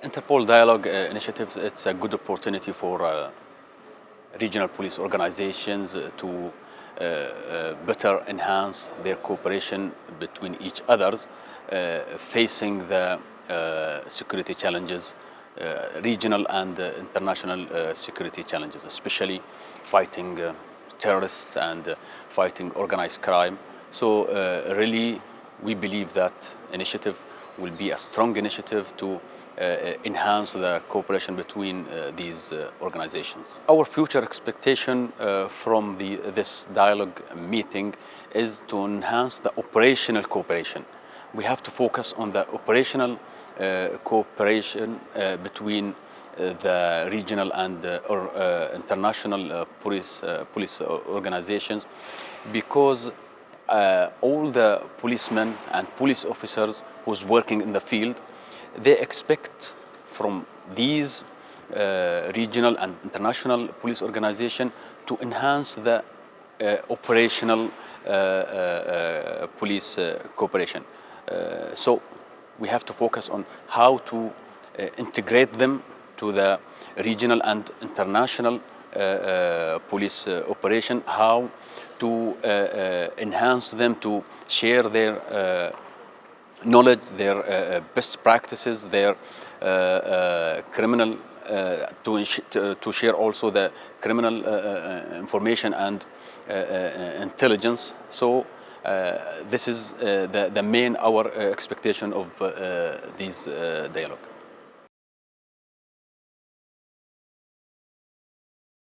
Interpol Dialogue uh, Initiatives, it's a good opportunity for uh, regional police organizations uh, to uh, uh, better enhance their cooperation between each others, uh, facing the security challenges, regional and international security challenges, especially fighting terrorists and fighting organized crime. So really, we believe that initiative will be a strong initiative to enhance the cooperation between uh, these uh, organizations. Our future expectation uh, from the, this dialogue meeting is to enhance the operational cooperation. We have to focus on the operational uh, cooperation uh, between uh, the regional and uh, or, uh, international uh, police, uh, police organizations because uh, all the policemen and police officers who's working in the field they expect from these uh, regional and international police organization to enhance the uh, operational uh, uh, uh, police uh, cooperation. So we have to focus on how to integrate them to the regional and international police operation, how to enhance them to share their knowledge, their uh, best practices, their uh, uh, criminal, uh, to, to, share also the criminal uh, uh, information and uh, uh, intelligence. So uh, this is uh, the, the main our uh, expectation of uh, uh, uh, dialogue.